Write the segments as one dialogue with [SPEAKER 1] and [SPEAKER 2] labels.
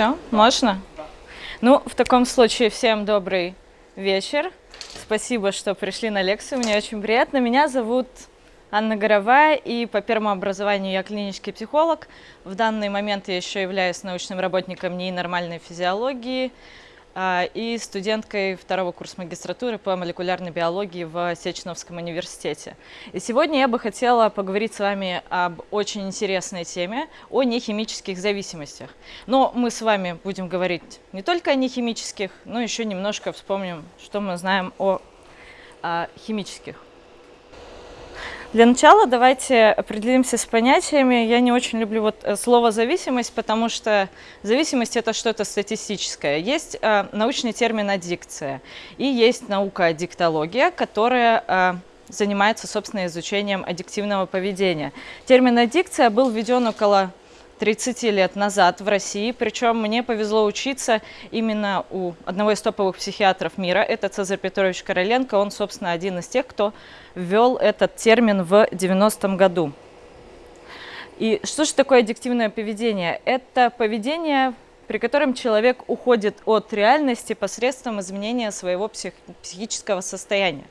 [SPEAKER 1] Все, можно? Ну, в таком случае всем добрый вечер. Спасибо, что пришли на лекцию. Мне очень приятно. Меня зовут Анна Горовая, и по первому образованию я клинический психолог. В данный момент я еще являюсь научным работником НИИ нормальной физиологии, и студенткой второго курса магистратуры по молекулярной биологии в Сеченовском университете. И сегодня я бы хотела поговорить с вами об очень интересной теме, о нехимических зависимостях. Но мы с вами будем говорить не только о нехимических, но еще немножко вспомним, что мы знаем о, о химических. Для начала давайте определимся с понятиями. Я не очень люблю вот э, слово «зависимость», потому что зависимость – это что-то статистическое. Есть э, научный термин «аддикция» и есть наука «аддиктология», которая э, занимается, собственно, изучением аддиктивного поведения. Термин «аддикция» был введен около 30 лет назад в России, причем мне повезло учиться именно у одного из топовых психиатров мира, это Цезарь Петрович Короленко, он, собственно, один из тех, кто ввел этот термин в 90-м году. И что же такое аддиктивное поведение? Это поведение, при котором человек уходит от реальности посредством изменения своего псих психического состояния.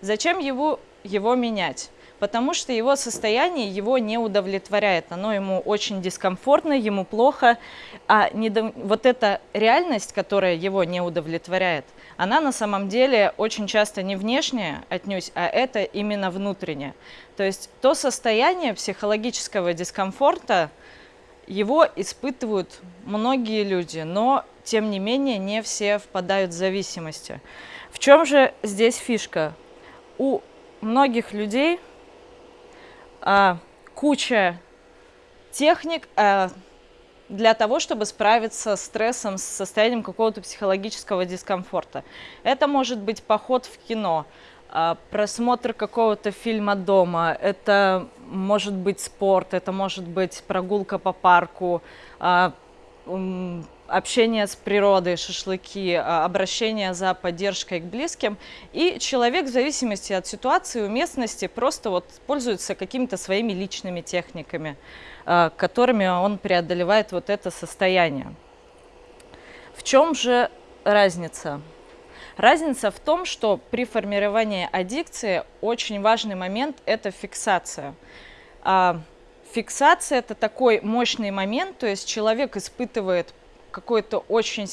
[SPEAKER 1] Зачем его, его менять? Потому что его состояние его не удовлетворяет, оно ему очень дискомфортно, ему плохо, а недо... вот эта реальность, которая его не удовлетворяет, она на самом деле очень часто не внешняя отнюдь, а это именно внутреннее. То есть то состояние психологического дискомфорта, его испытывают многие люди, но тем не менее не все впадают в зависимости. В чем же здесь фишка? У многих людей а, куча техник а, для того, чтобы справиться с стрессом, с состоянием какого-то психологического дискомфорта. Это может быть поход в кино, а, просмотр какого-то фильма дома, это может быть спорт, это может быть прогулка по парку, а, общение с природой, шашлыки, а, обращение за поддержкой к близким. И человек в зависимости от ситуации, уместности просто вот пользуется какими-то своими личными техниками, а, которыми он преодолевает вот это состояние. В чем же разница? Разница в том, что при формировании аддикции очень важный момент – это фиксация. А, фиксация – это такой мощный момент, то есть человек испытывает какой-то очень,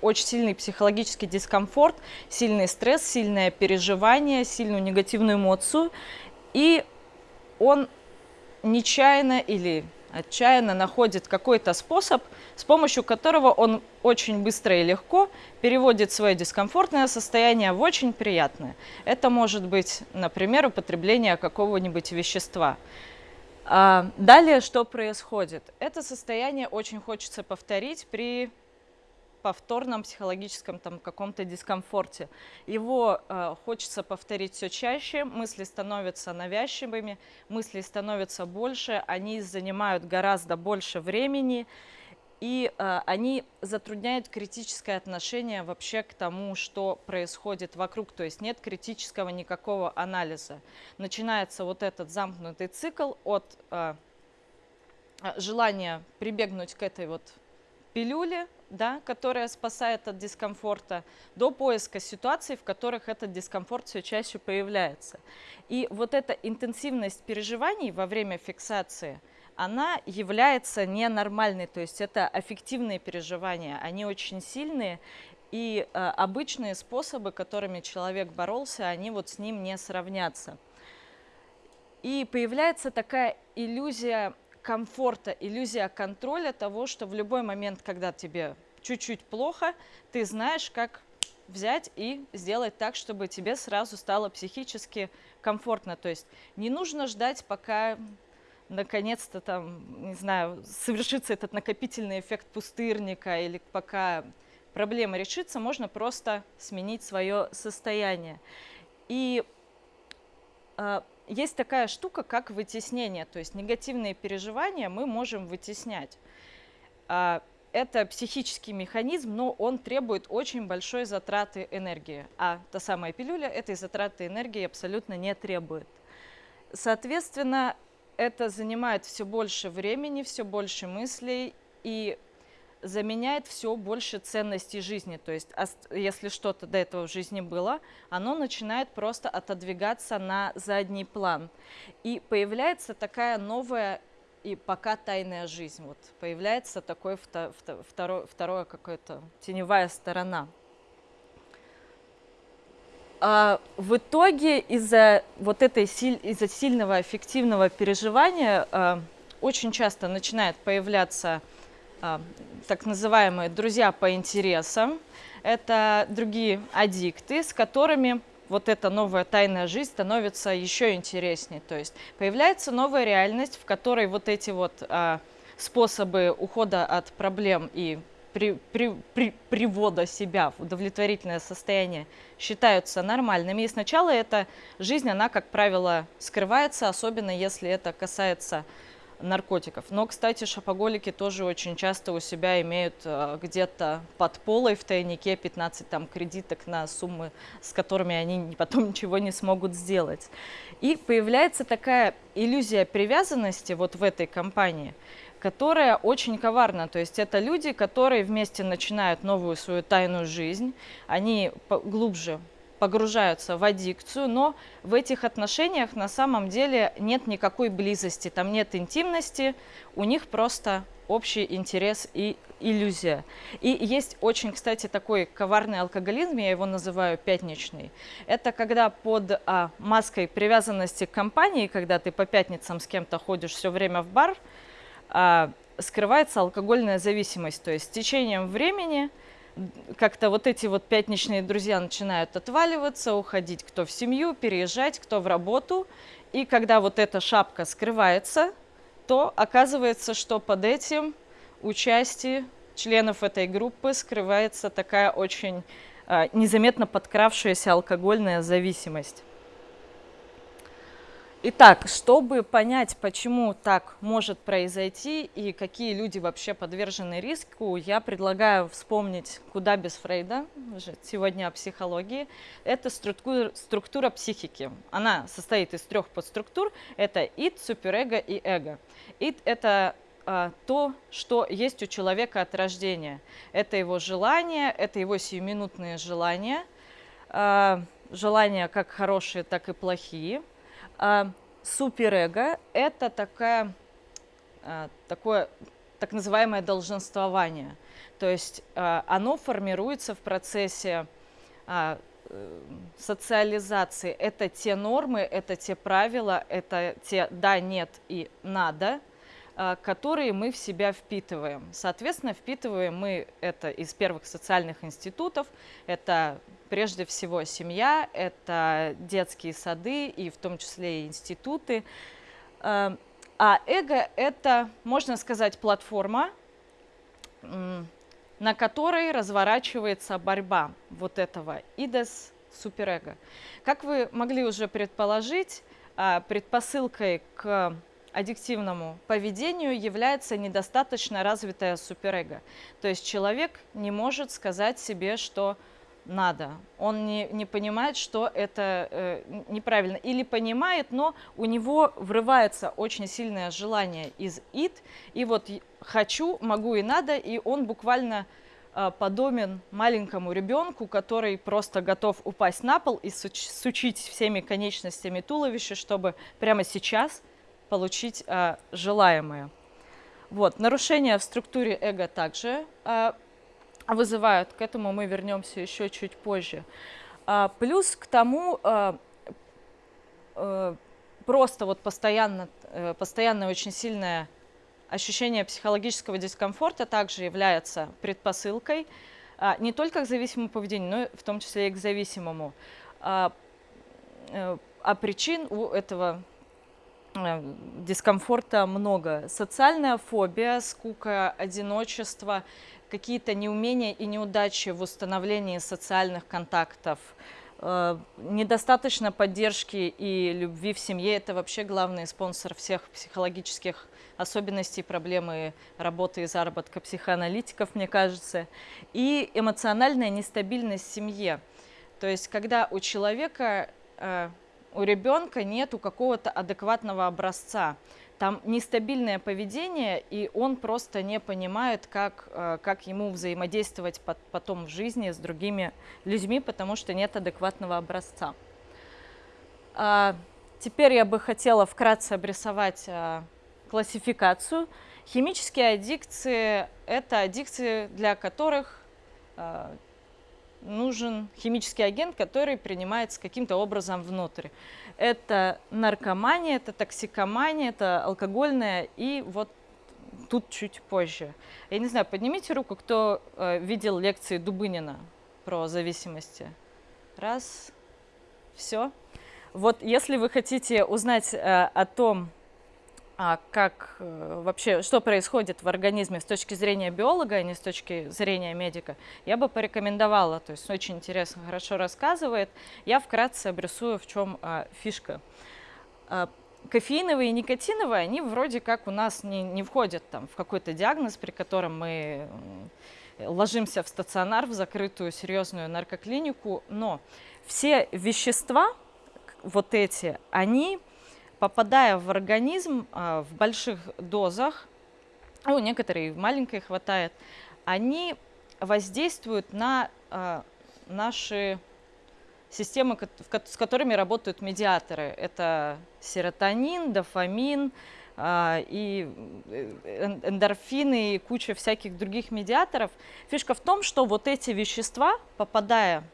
[SPEAKER 1] очень сильный психологический дискомфорт, сильный стресс, сильное переживание, сильную негативную эмоцию, и он нечаянно или отчаянно находит какой-то способ, с помощью которого он очень быстро и легко переводит свое дискомфортное состояние в очень приятное. Это может быть, например, употребление какого-нибудь вещества. А, далее что происходит? Это состояние очень хочется повторить при повторном психологическом там каком-то дискомфорте. Его э, хочется повторить все чаще, мысли становятся навязчивыми, мысли становятся больше, они занимают гораздо больше времени, и э, они затрудняют критическое отношение вообще к тому, что происходит вокруг, то есть нет критического никакого анализа. Начинается вот этот замкнутый цикл от э, желания прибегнуть к этой вот пилюле, да, которая спасает от дискомфорта, до поиска ситуаций, в которых этот дискомфорт все чаще появляется. И вот эта интенсивность переживаний во время фиксации – она является ненормальной, то есть это аффективные переживания, они очень сильные, и э, обычные способы, которыми человек боролся, они вот с ним не сравнятся. И появляется такая иллюзия комфорта, иллюзия контроля того, что в любой момент, когда тебе чуть-чуть плохо, ты знаешь, как взять и сделать так, чтобы тебе сразу стало психически комфортно. То есть не нужно ждать, пока наконец-то там, не знаю, совершится этот накопительный эффект пустырника или пока проблема решится, можно просто сменить свое состояние. И э, есть такая штука, как вытеснение, то есть негативные переживания мы можем вытеснять. Э, это психический механизм, но он требует очень большой затраты энергии, а та самая пилюля этой затраты энергии абсолютно не требует. Соответственно, это занимает все больше времени, все больше мыслей, и заменяет все больше ценностей жизни. То есть, если что-то до этого в жизни было, оно начинает просто отодвигаться на задний план. И появляется такая новая и пока тайная жизнь. Вот появляется такой второй, второе какая-то теневая сторона. А в итоге из-за вот этой из-за сильного аффективного переживания а, очень часто начинает появляться а, так называемые друзья по интересам. Это другие аддикты, с которыми вот эта новая тайная жизнь становится еще интереснее. То есть появляется новая реальность, в которой вот эти вот а, способы ухода от проблем и при, при, при, привода себя в удовлетворительное состояние считаются нормальными. И сначала эта жизнь, она, как правило, скрывается, особенно если это касается наркотиков. Но, кстати, шопоголики тоже очень часто у себя имеют э, где-то под полой в тайнике 15 там, кредиток на суммы, с которыми они потом ничего не смогут сделать. И появляется такая иллюзия привязанности вот в этой компании, которая очень коварна. То есть это люди, которые вместе начинают новую свою тайную жизнь, они глубже погружаются в аддикцию, но в этих отношениях на самом деле нет никакой близости, там нет интимности, у них просто общий интерес и иллюзия. И есть очень, кстати, такой коварный алкоголизм, я его называю пятничный. Это когда под а, маской привязанности к компании, когда ты по пятницам с кем-то ходишь все время в бар, скрывается алкогольная зависимость. То есть с течением времени как-то вот эти вот пятничные друзья начинают отваливаться, уходить кто в семью, переезжать, кто в работу. И когда вот эта шапка скрывается, то оказывается, что под этим участие членов этой группы скрывается такая очень э, незаметно подкравшаяся алкогольная зависимость. Итак, чтобы понять, почему так может произойти и какие люди вообще подвержены риску, я предлагаю вспомнить «Куда без Фрейда?» сегодня о психологии. Это структура, структура психики. Она состоит из трех подструктур. Это ид, суперэго и эго. Ид – это а, то, что есть у человека от рождения. Это его желания, это его сиюминутные желания. А, желания как хорошие, так и плохие – суперэго – это такая, а, такое так называемое долженствование. То есть а, оно формируется в процессе а, э, социализации. Это те нормы, это те правила, это те «да», «нет» и «надо», а, которые мы в себя впитываем. Соответственно, впитываем мы это из первых социальных институтов. Это прежде всего семья, это детские сады и в том числе и институты. А, а эго – это, можно сказать, платформа, на которой разворачивается борьба вот этого идес суперэго. Как вы могли уже предположить, а, предпосылкой к аддиктивному поведению является недостаточно развитое суперэго. То есть человек не может сказать себе, что надо. Он не, не понимает, что это э, неправильно. Или понимает, но у него врывается очень сильное желание из ид. И вот хочу, могу и надо, и он буквально э, подобен маленькому ребенку, который просто готов упасть на пол и суч, сучить всеми конечностями туловища, чтобы прямо сейчас получить э, желаемое. Вот, нарушения в структуре эго также э, вызывают, к этому мы вернемся еще чуть позже. А, плюс к тому, а, а, просто вот постоянно, э, постоянное очень сильное ощущение психологического дискомфорта также является предпосылкой а, не только к зависимому поведению, но в том числе и к зависимому. А, э, а причин у этого дискомфорта много. Социальная фобия, скука, одиночество, какие-то неумения и неудачи в установлении социальных контактов, э, недостаточно поддержки и любви в семье – это вообще главный спонсор всех психологических особенностей, проблемы работы и заработка психоаналитиков, мне кажется. И эмоциональная нестабильность в семье. То есть, когда у человека э, у ребенка нету какого-то адекватного образца там нестабильное поведение, и он просто не понимает, как, э, как ему взаимодействовать потом в жизни с другими людьми, потому что нет адекватного образца. А, теперь я бы хотела вкратце обрисовать а, классификацию. Химические аддикции – это аддикции, для которых а, нужен химический агент, который принимается каким-то образом внутрь. Это наркомания, это токсикомания, это алкогольная и вот тут чуть позже. Я не знаю, поднимите руку, кто э, видел лекции Дубынина про зависимости. Раз, все. Вот если вы хотите узнать э, о том, а как э, вообще, что происходит в организме с точки зрения биолога, а не с точки зрения медика, я бы порекомендовала. То есть очень интересно, хорошо рассказывает. Я вкратце обрисую, в чем а, фишка. А, кофеиновые и никотиновые, они вроде как у нас не, не входят там, в какой-то диагноз, при котором мы ложимся в стационар, в закрытую серьезную наркоклинику, но все вещества, вот эти, они попадая в организм а, в больших дозах, ну, некоторые в маленькой хватает, они воздействуют на а, наши системы, с которыми работают медиаторы. Это серотонин, дофамин, а, и э, эндорфины и куча всяких других медиаторов. Фишка в том, что вот эти вещества, попадая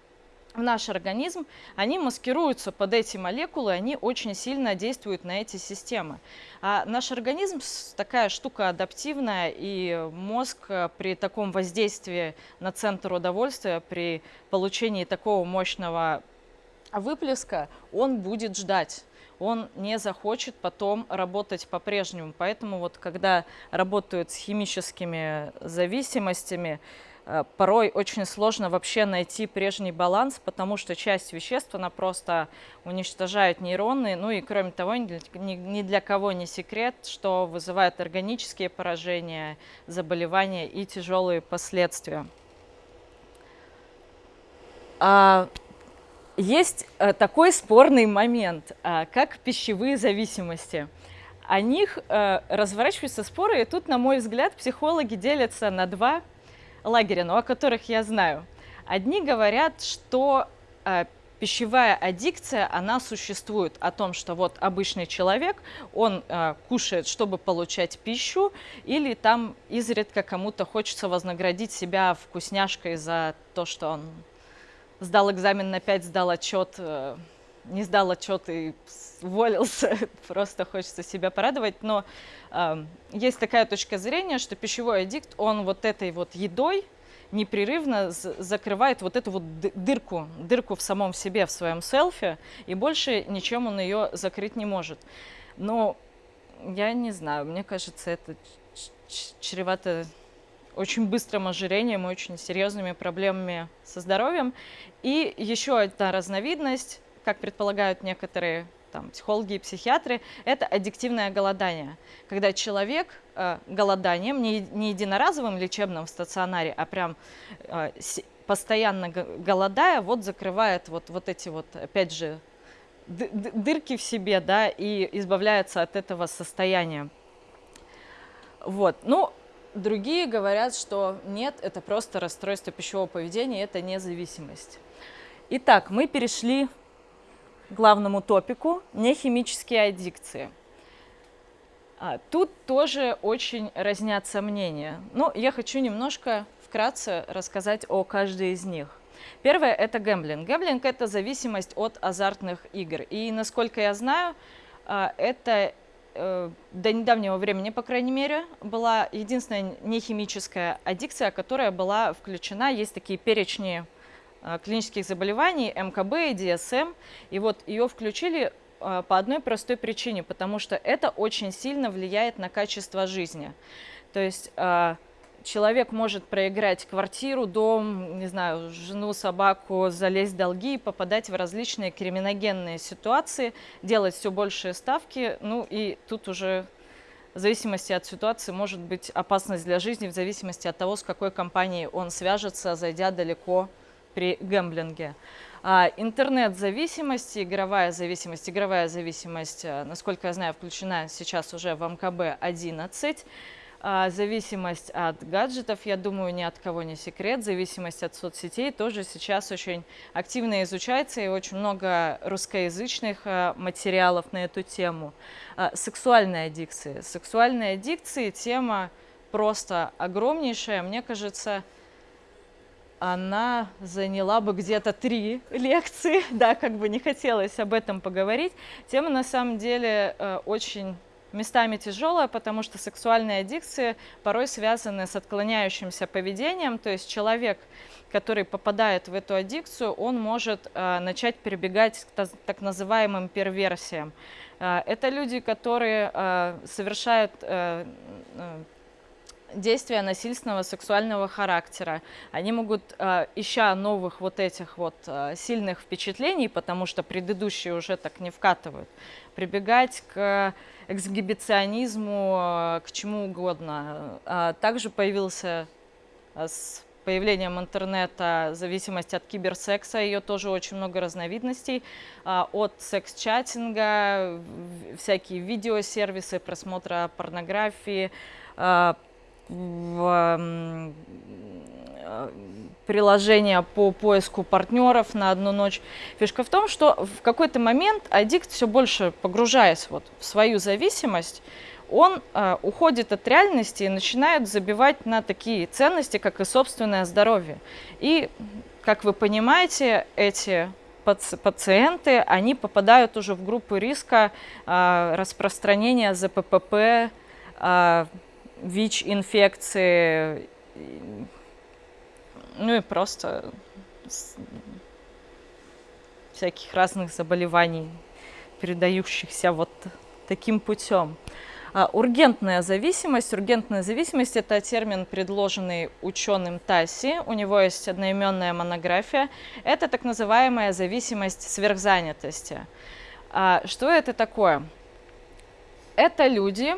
[SPEAKER 1] наш организм, они маскируются под эти молекулы, они очень сильно действуют на эти системы. А наш организм такая штука адаптивная, и мозг э, при таком воздействии на центр удовольствия, при получении такого мощного выплеска, он будет ждать он не захочет потом работать по-прежнему. Поэтому вот когда работают с химическими зависимостями, порой очень сложно вообще найти прежний баланс, потому что часть веществ, она просто уничтожает нейроны. Ну и кроме того, ни для кого не секрет, что вызывает органические поражения, заболевания и тяжелые последствия. А, есть э, такой спорный момент, а, как пищевые зависимости. О них э, разворачиваются споры, и тут, на мой взгляд, психологи делятся на два лагеря, но о которых я знаю. Одни говорят, что э, пищевая аддикция, она существует о том, что вот обычный человек, он э, кушает, чтобы получать пищу, или там изредка кому-то хочется вознаградить себя вкусняшкой за то, что он сдал экзамен на 5, сдал отчет, э, не сдал отчет и уволился, просто хочется себя порадовать, но есть такая точка зрения, что пищевой аддикт, он вот этой вот едой непрерывно закрывает вот эту вот дырку, дырку в самом себе, в своем селфи, и больше ничем он ее закрыть не может. Но я не знаю, мне кажется, это чревато очень быстрым ожирением и очень серьезными проблемами со здоровьем. И еще одна разновидность, как предполагают некоторые там, психологи и психиатры, это аддиктивное голодание. Когда человек э, голоданием, не, не единоразовым лечебным в стационаре, а прям э, постоянно голодая, вот закрывает вот, вот эти вот, опять же, дырки в себе, да, и избавляется от этого состояния. Вот, ну, другие говорят, что нет, это просто расстройство пищевого поведения, это не зависимость. Итак, мы перешли главному топику – нехимические аддикции. А, тут тоже очень разнятся мнения. Но я хочу немножко вкратце рассказать о каждой из них. Первое – это гэмблинг. Гэмблинг – это зависимость от азартных игр. И, насколько я знаю, а, это э, до недавнего времени, по крайней мере, была единственная нехимическая аддикция, которая была включена. Есть такие перечни клинических заболеваний, МКБ и ДСМ. И вот ее включили э, по одной простой причине, потому что это очень сильно влияет на качество жизни. То есть э, человек может проиграть квартиру, дом, не знаю, жену, собаку, залезть в долги попадать в различные криминогенные ситуации, делать все большие ставки, ну и тут уже в зависимости от ситуации может быть опасность для жизни, в зависимости от того, с какой компанией он свяжется, зайдя далеко при гэмблинге. А, интернет-зависимость, игровая зависимость. Игровая зависимость, э, насколько я знаю, включена сейчас уже в МКБ-11. А, зависимость от гаджетов, я думаю, ни от кого не секрет. Зависимость от соцсетей тоже сейчас очень активно изучается, и очень много русскоязычных а, материалов на эту тему. Сексуальная аддикция. Сексуальная аддикция – тема просто огромнейшая. Мне кажется, она заняла бы где-то три лекции, да, как бы не хотелось об этом поговорить. Тема на самом деле э, очень местами тяжелая, потому что сексуальные аддикции порой связаны с отклоняющимся поведением, то есть человек, который попадает в эту аддикцию, он может э, начать перебегать к так называемым перверсиям. Э, это люди, которые совершают действия насильственного сексуального характера. Они могут, э, ища новых вот этих вот э, сильных впечатлений, потому что предыдущие уже так не вкатывают, прибегать к эксгибиционизму, э, к чему угодно. Также появился с появлением интернета зависимость от киберсекса, ее тоже очень много разновидностей, от секс-чатинга, всякие видеосервисы, просмотра порнографии, в приложения по поиску партнеров на одну ночь. Фишка в том, что в какой-то момент аддикт, все больше погружаясь вот в свою зависимость, он э, уходит от реальности и начинает забивать на такие ценности, как и собственное здоровье. И, как вы понимаете, эти пациенты, они попадают уже в группу риска э, распространения ЗППП, э, ВИЧ-инфекции, ну и просто всяких разных заболеваний, передающихся вот таким путем. А, ургентная зависимость. Ургентная зависимость – это термин, предложенный ученым Тасси. У него есть одноименная монография. Это так называемая зависимость сверхзанятости. А, что это такое? Это люди,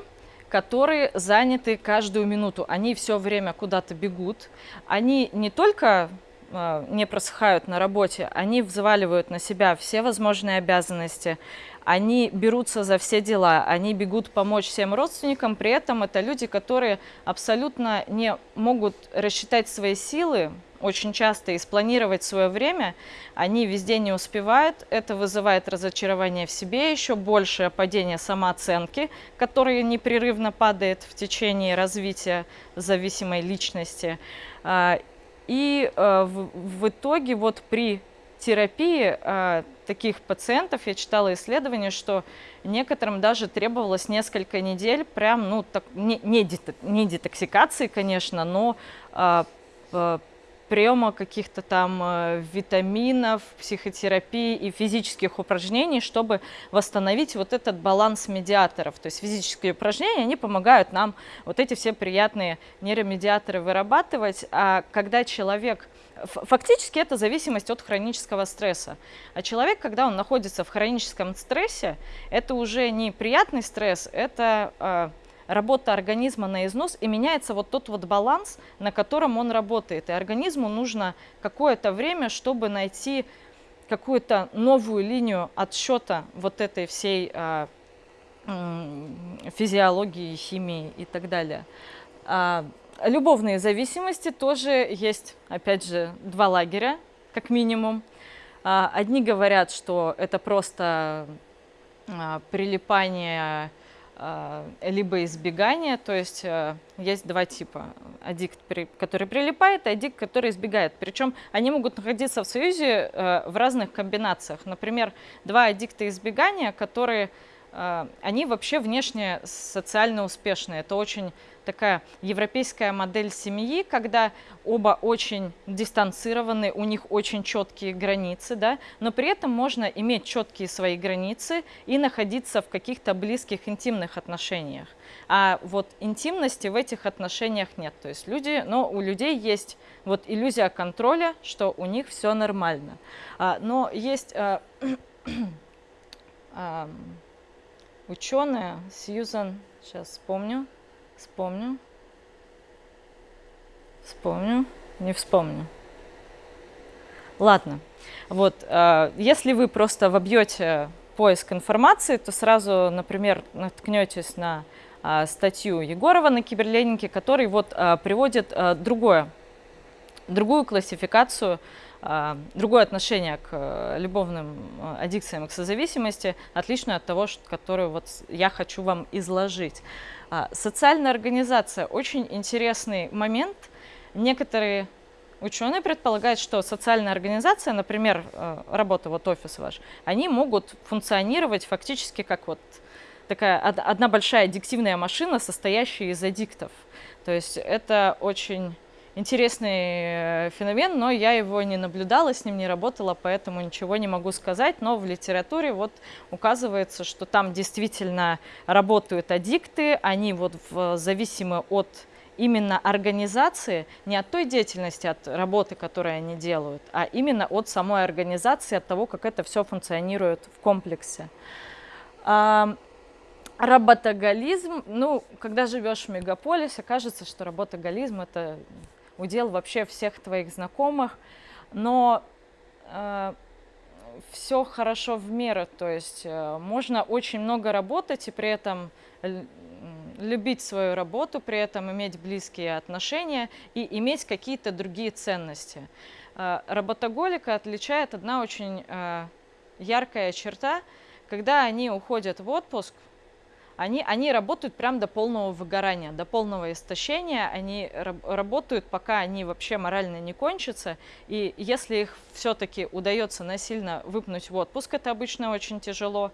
[SPEAKER 1] которые заняты каждую минуту. Они все время куда-то бегут. Они не только э, не просыхают на работе, они взваливают на себя все возможные обязанности, они берутся за все дела, они бегут помочь всем родственникам, при этом это люди, которые абсолютно не могут рассчитать свои силы, очень часто и спланировать свое время, они везде не успевают. Это вызывает разочарование в себе, еще большее падение самооценки, которое непрерывно падает в течение развития зависимой личности. А, и а, в итоге вот при терапии а, таких пациентов я читала исследование, что некоторым даже требовалось несколько недель, прям, ну, так, не, не детоксикации, конечно, но приема каких-то там э, витаминов, психотерапии и физических упражнений, чтобы восстановить вот этот баланс медиаторов. То есть физические упражнения, они помогают нам вот эти все приятные нейромедиаторы вырабатывать. А когда человек... Фактически это зависимость от хронического стресса. А человек, когда он находится в хроническом стрессе, это уже не приятный стресс, это э, работа организма на износ, и меняется вот тот вот баланс, на котором он работает. И организму нужно какое-то время, чтобы найти какую-то новую линию отсчета вот этой всей а, физиологии, химии и так далее. А, любовные зависимости тоже есть, опять же, два лагеря, как минимум. А, одни говорят, что это просто а, прилипание либо избегание, то есть э, есть два типа. Аддикт, который прилипает, и аддикт, который избегает. Причем они могут находиться в союзе э, в разных комбинациях. Например, два аддикта избегания, которые а, они вообще внешне социально успешные. Это очень такая европейская модель семьи, когда оба очень дистанцированы, у них очень четкие границы, да, но при этом можно иметь четкие свои границы и находиться в каких-то близких интимных отношениях. А вот интимности в этих отношениях нет. То есть люди, но у людей есть вот иллюзия контроля, что у них все нормально. А, но есть а, а, ученая Сьюзан, сейчас вспомню, вспомню, вспомню, не вспомню. Ладно, вот, э, если вы просто вобьете поиск информации, то сразу, например, наткнетесь на э, статью Егорова на Киберленинке, который вот э, приводит другое, другую классификацию, другое отношение к э, любовным э, аддикциям, к созависимости, отличную от того, что, которую вот я хочу вам изложить. Э, социальная организация – очень интересный момент. Некоторые Ученые предполагают, что социальная организация, например, э, работа вот офис ваш, они могут функционировать фактически как вот такая одна большая аддиктивная машина, состоящая из аддиктов. То есть это очень интересный э, феномен, но я его не наблюдала, с ним не работала, поэтому ничего не могу сказать. Но в литературе вот указывается, что там действительно работают аддикты, они вот в, зависимы от именно организации, не от той деятельности, от работы, которую они делают, а именно от самой организации, от того, как это все функционирует в комплексе. Работоголизм, ну, когда живешь в мегаполисе, кажется, что работоголизм – это удел вообще всех твоих знакомых, но э, все хорошо в меру, то есть э, можно очень много работать и при этом любить свою работу, при этом иметь близкие отношения и иметь какие-то другие ценности. Э, работоголика отличает одна очень э, яркая черта, когда они уходят в отпуск, они, они работают прям до полного выгорания, до полного истощения, они работают, пока они вообще морально не кончатся, и если их все-таки удается насильно выпнуть в отпуск, это обычно очень тяжело,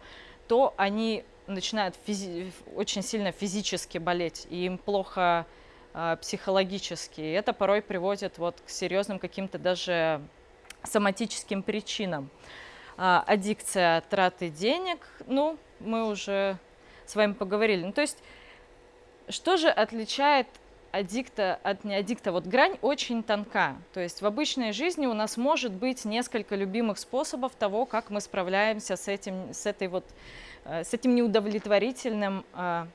[SPEAKER 1] то они начинают физи очень сильно физически болеть, и им плохо э, психологически. И это порой приводит вот к серьезным каким-то даже соматическим причинам. Э, аддикция траты денег, ну, мы уже с вами поговорили. Ну, то есть, что же отличает аддикта от неаддикта? Вот грань очень тонка. То есть в обычной жизни у нас может быть несколько любимых способов того, как мы справляемся с, этим, с этой вот Э, с этим неудовлетворительным э,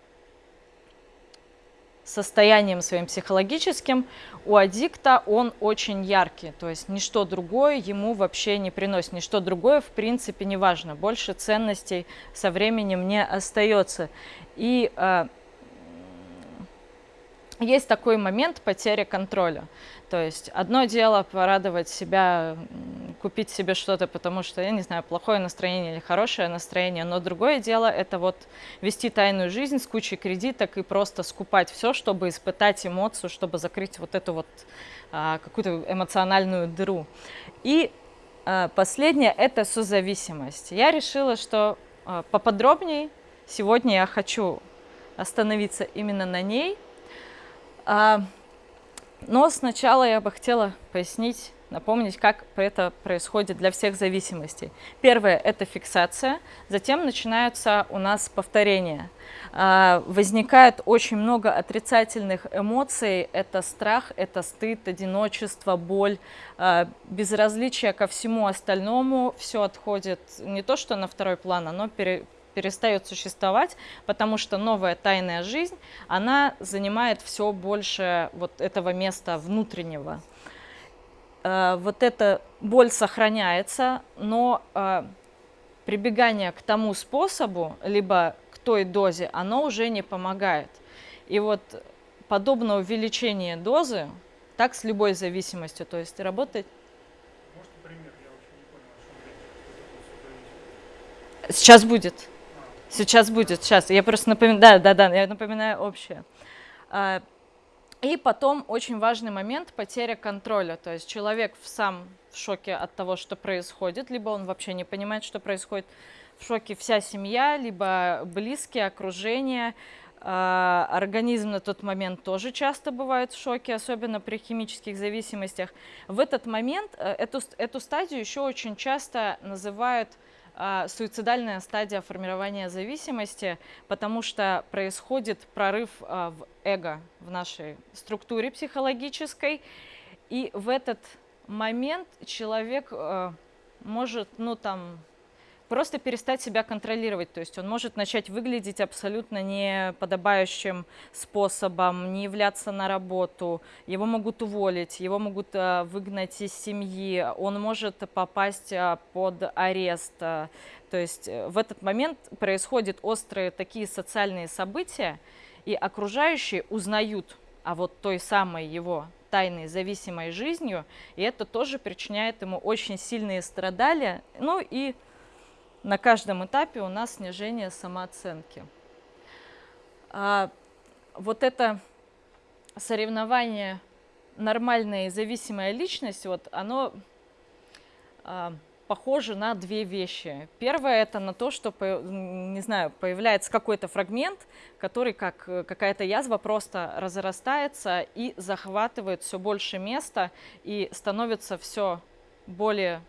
[SPEAKER 1] состоянием своим психологическим, у аддикта он очень яркий, то есть ничто другое ему вообще не приносит, ничто другое в принципе не важно, больше ценностей со временем не остается. И э, есть такой момент потери контроля. То есть одно дело порадовать себя, купить себе что-то, потому что, я не знаю, плохое настроение или хорошее настроение, но другое дело это вот вести тайную жизнь с кучей кредиток и просто скупать все, чтобы испытать эмоцию, чтобы закрыть вот эту вот а, какую-то эмоциональную дыру. И а, последнее – это созависимость. Я решила, что а, поподробнее сегодня я хочу остановиться именно на ней – но сначала я бы хотела пояснить, напомнить, как это происходит для всех зависимостей. Первое – это фиксация, затем начинаются у нас повторения. А, возникает очень много отрицательных эмоций, это страх, это стыд, одиночество, боль, а, безразличие ко всему остальному, все отходит не то что на второй план, оно пере, перестает существовать, потому что новая тайная жизнь, она занимает все больше вот этого места внутреннего. Э, вот эта боль сохраняется, но э, прибегание к тому способу, либо к той дозе, оно уже не помогает. И вот подобное увеличение дозы, так с любой зависимостью, то есть работать Сейчас будет. Сейчас будет, сейчас. Я просто напоминаю, да, да, да, я напоминаю общее. А, и потом очень важный момент – потеря контроля. То есть человек сам в шоке от того, что происходит, либо он вообще не понимает, что происходит. В шоке вся семья, либо близкие, окружение. А, организм на тот момент тоже часто бывает в шоке, особенно при химических зависимостях. В этот момент, э, эту, эту стадию еще очень часто называют суицидальная стадия формирования зависимости, потому что происходит прорыв а, в эго в нашей структуре психологической, и в этот момент человек а, может, ну там, просто перестать себя контролировать. То есть он может начать выглядеть абсолютно неподобающим способом, не являться на работу, его могут уволить, его могут э, выгнать из семьи, он может попасть э, под арест. То есть э, в этот момент происходят острые такие социальные события, и окружающие узнают о вот той самой его тайной зависимой жизнью, и это тоже причиняет ему очень сильные страдания, ну и на каждом этапе у нас снижение самооценки. А вот это соревнование нормальная и зависимая личность, вот оно а, похоже на две вещи. Первое это на то, что, не знаю, появляется какой-то фрагмент, который как какая-то язва просто разрастается и захватывает все больше места и становится все более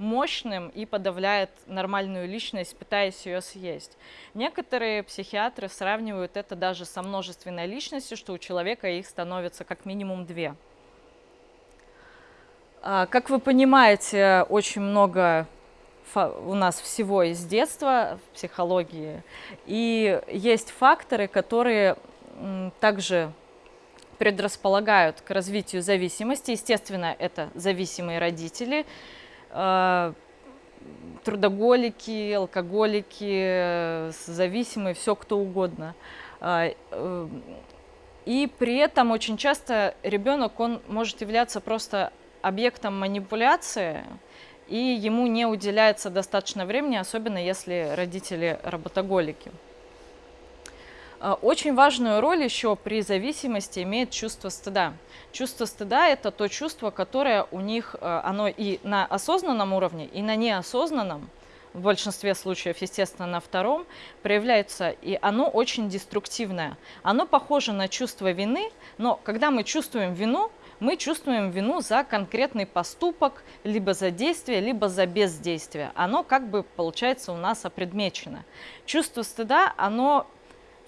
[SPEAKER 1] мощным и подавляет нормальную личность, пытаясь ее съесть. Некоторые психиатры сравнивают это даже со множественной личностью, что у человека их становится как минимум две. А, как вы понимаете, очень много у нас всего из детства в психологии, и есть факторы, которые также предрасполагают к развитию зависимости. Естественно, это зависимые родители, трудоголики, алкоголики, зависимые, все кто угодно. Э, э, и при этом очень часто ребенок, он может являться просто объектом манипуляции, и ему не уделяется достаточно времени, особенно если родители работоголики. А, очень важную роль еще при зависимости имеет чувство стыда. Чувство стыда – это то чувство, которое у них, а, оно и на осознанном уровне, и на неосознанном, в большинстве случаев, естественно, на втором, проявляется, и оно очень деструктивное. Оно похоже на чувство вины, но когда мы чувствуем вину, мы чувствуем вину за конкретный поступок, либо за действие, либо за бездействие. Оно как бы, получается, у нас опредмечено. Чувство стыда, оно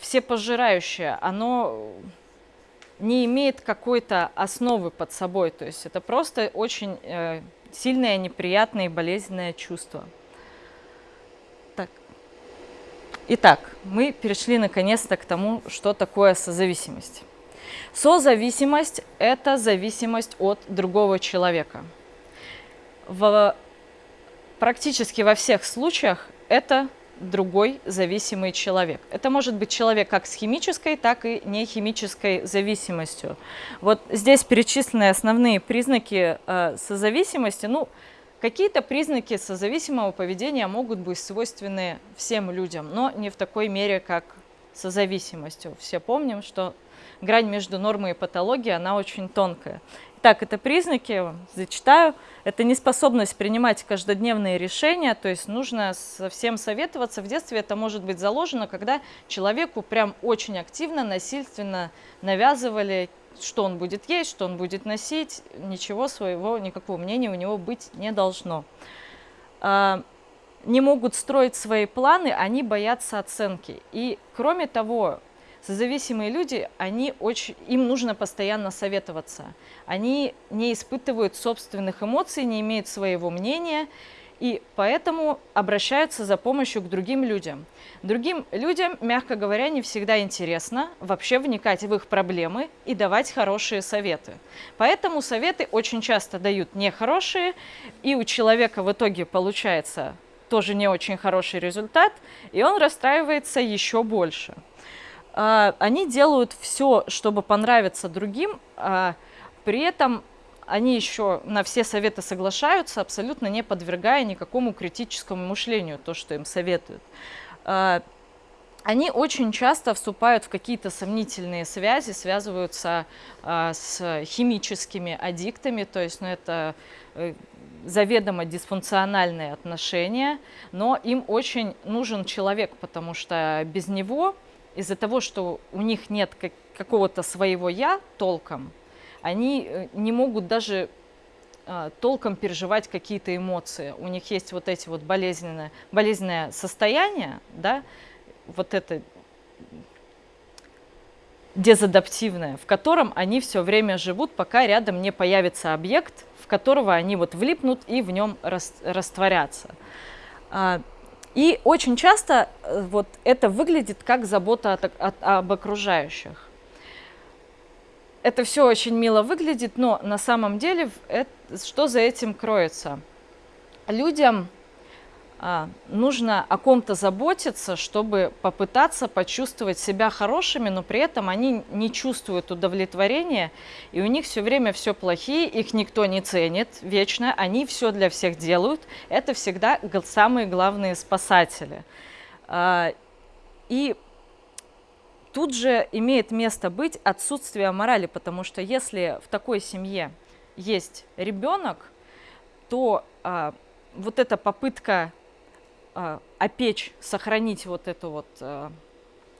[SPEAKER 1] всепожирающее, оно не имеет какой-то основы под собой. То есть это просто очень э, сильное, неприятное и болезненное чувство. Так. Итак, мы перешли наконец-то к тому, что такое созависимость. Созависимость – это зависимость от другого человека. В, практически во всех случаях это другой зависимый человек. Это может быть человек как с химической, так и нехимической зависимостью. Вот здесь перечислены основные признаки э, созависимости. Ну, какие-то признаки созависимого поведения могут быть свойственны всем людям, но не в такой мере, как созависимостью. Все помним, что грань между нормой и патологией, она очень тонкая. Так, это признаки, зачитаю. Это неспособность принимать каждодневные решения, то есть нужно со всем советоваться. В детстве это может быть заложено, когда человеку прям очень активно, насильственно навязывали, что он будет есть, что он будет носить. Ничего своего, никакого мнения у него быть не должно. А, не могут строить свои планы, они боятся оценки. И кроме того, Созависимые люди, они очень, им нужно постоянно советоваться. Они не испытывают собственных эмоций, не имеют своего мнения, и поэтому обращаются за помощью к другим людям. Другим людям, мягко говоря, не всегда интересно вообще вникать в их проблемы и давать хорошие советы. Поэтому советы очень часто дают нехорошие, и у человека в итоге получается тоже не очень хороший результат, и он расстраивается еще больше. А, они делают все, чтобы понравиться другим, а, при этом они еще на все советы соглашаются, абсолютно не подвергая никакому критическому мышлению то, что им советуют. А, они очень часто вступают в какие-то сомнительные связи, связываются с химическими аддиктами, то есть ну, это э, заведомо дисфункциональные отношения, но им очень нужен человек, потому что без него из-за того, что у них нет как, какого-то своего «я» толком, они э, не могут даже а, толком переживать какие-то эмоции. У них есть вот эти вот болезненные, болезненное состояние, да, вот это дезадаптивное, в котором они все время живут, пока рядом не появится объект, в которого они вот влипнут и в нем растворятся. И очень часто э, вот это выглядит как забота от, от, об окружающих. Это все очень мило выглядит, но на самом деле это, что за этим кроется? Людям нужно о ком-то заботиться, чтобы попытаться почувствовать себя хорошими, но при этом они не чувствуют удовлетворения, и у них все время все плохие, их никто не ценит вечно, они все для всех делают. Это всегда самые главные спасатели. А, и тут же имеет место быть отсутствие морали, потому что если в такой семье есть ребенок, то а, вот эта попытка опечь, сохранить вот эту вот э,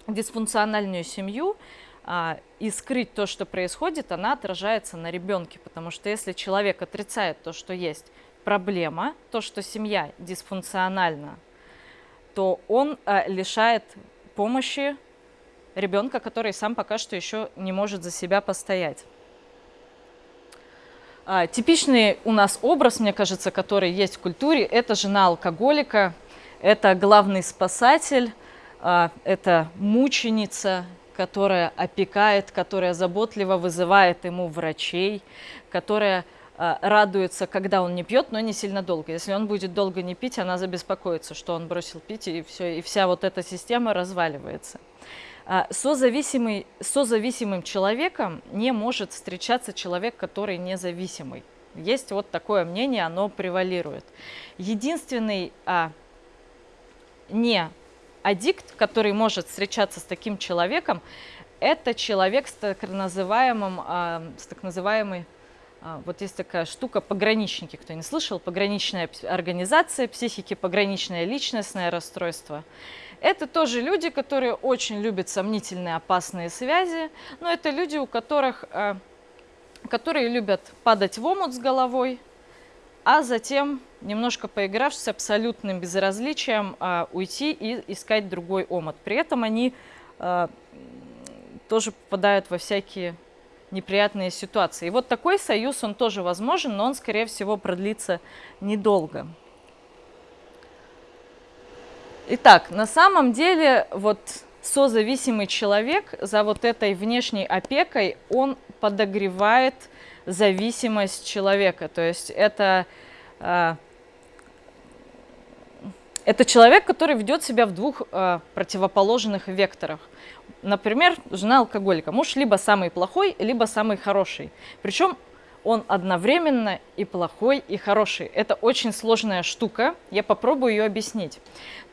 [SPEAKER 1] дисфункциональную семью э, и скрыть то, что происходит, она отражается на ребенке. Потому что если человек отрицает то, что есть проблема, то, что семья дисфункциональна, то он э, лишает помощи ребенка, который сам пока что еще не может за себя постоять. А, типичный у нас образ, мне кажется, который есть в культуре, это жена алкоголика, это главный спасатель, а, это мученица, которая опекает, которая заботливо вызывает ему врачей, которая а, радуется, когда он не пьет, но не сильно долго. Если он будет долго не пить, она забеспокоится, что он бросил пить, и, все, и вся вот эта система разваливается. А, созависимый, созависимым человеком не может встречаться человек, который независимый. Есть вот такое мнение, оно превалирует. Единственный не аддикт, который может встречаться с таким человеком, это человек с так называемым, а, с так называемой, а, вот есть такая штука, пограничники, кто не слышал, пограничная организация психики, пограничное личностное расстройство. Это тоже люди, которые очень любят сомнительные опасные связи, но это люди, у которых, а, которые любят падать в омут с головой, а затем, немножко поигравшись с абсолютным безразличием, а, уйти и искать другой омут. При этом они а, тоже попадают во всякие неприятные ситуации. И вот такой союз, он тоже возможен, но он, скорее всего, продлится недолго. Итак, на самом деле, вот созависимый человек за вот этой внешней опекой, он подогревает зависимость человека. То есть это, э, это человек, который ведет себя в двух э, противоположных векторах. Например, жена алкоголика. Муж либо самый плохой, либо самый хороший. Причем он одновременно и плохой, и хороший. Это очень сложная штука, я попробую ее объяснить.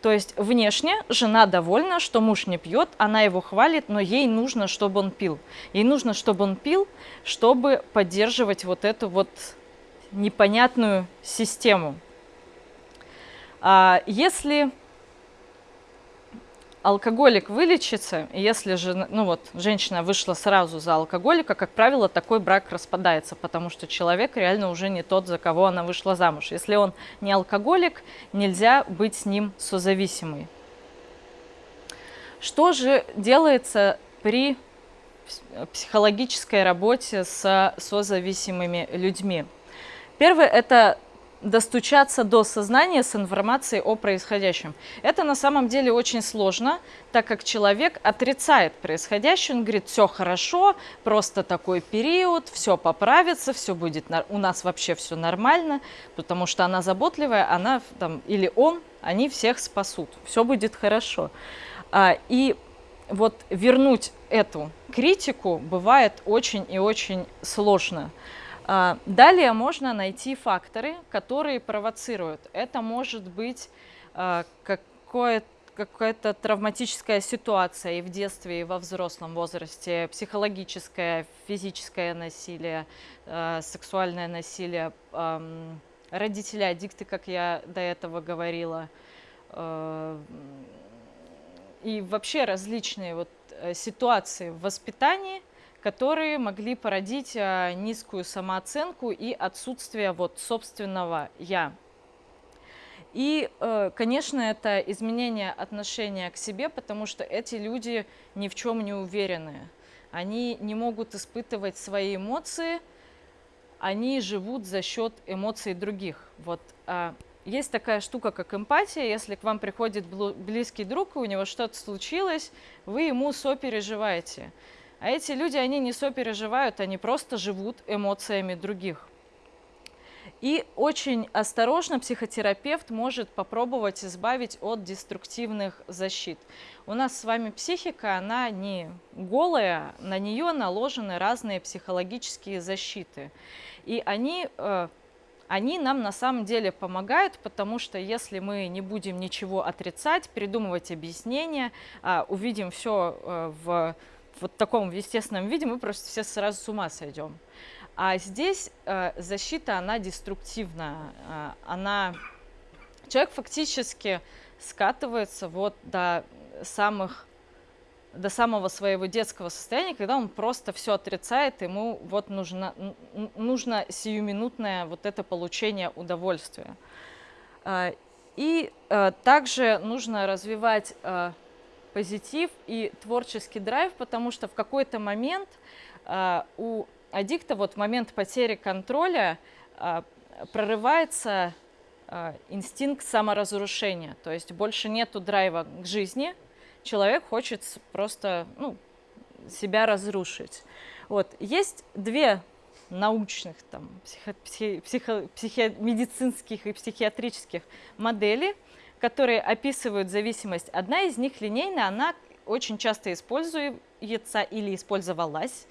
[SPEAKER 1] То есть внешне жена довольна, что муж не пьет, она его хвалит, но ей нужно, чтобы он пил. Ей нужно, чтобы он пил, чтобы поддерживать вот эту вот непонятную систему. А если алкоголик вылечится, если же, ну вот, женщина вышла сразу за алкоголика, как правило, такой брак распадается, потому что человек реально уже не тот, за кого она вышла замуж. Если он не алкоголик, нельзя быть с ним созависимой. Что же делается при психологической работе с созависимыми людьми? Первое – это достучаться до сознания с информацией о происходящем. Это на самом деле очень сложно, так как человек отрицает происходящее, он говорит, все хорошо, просто такой период, все поправится, все будет, у нас вообще все нормально, потому что она заботливая, она там, или он, они всех спасут, все будет хорошо. А, и вот вернуть эту критику бывает очень и очень сложно. А, далее можно найти факторы, которые провоцируют. Это может быть а, какое-то какая-то травматическая ситуация и в детстве, и во взрослом возрасте, психологическое, физическое насилие, э, сексуальное насилие, э, родители аддикты, как я до этого говорила, э, и вообще различные вот ситуации в воспитании, которые могли породить а, низкую самооценку и отсутствие вот собственного «я». И, э, конечно, это изменение отношения к себе, потому что эти люди ни в чем не уверены. Они не могут испытывать свои эмоции, они живут за счет эмоций других. Вот а, есть такая штука, как эмпатия. Если к вам приходит близкий друг, и у него что-то случилось, вы ему сопереживаете. А эти люди, они не сопереживают, они просто живут эмоциями других. И очень осторожно психотерапевт может попробовать избавить от деструктивных защит. У нас с вами психика, она не голая, на нее наложены разные психологические защиты. И они, э, они нам на самом деле помогают, потому что если мы не будем ничего отрицать, придумывать объяснения, а увидим все э, в вот таком естественном виде, мы просто все сразу с ума сойдем. А здесь э, защита, она деструктивная, э, она... Человек фактически скатывается вот до самых до самого своего детского состояния, когда он просто все отрицает, ему вот нужно, нужно сиюминутное вот это получение удовольствия. Э, и э, также нужно развивать э, позитив и творческий драйв, потому что в какой-то момент у аддикта вот момент потери контроля а, прорывается а, инстинкт саморазрушения, то есть больше нету драйва к жизни, человек хочет просто ну, себя разрушить. Вот. Есть две научных, там, психо, психо, психо, психо, медицинских и психиатрических модели, которые описывают зависимость. Одна из них линейная, она очень часто используется или использовалась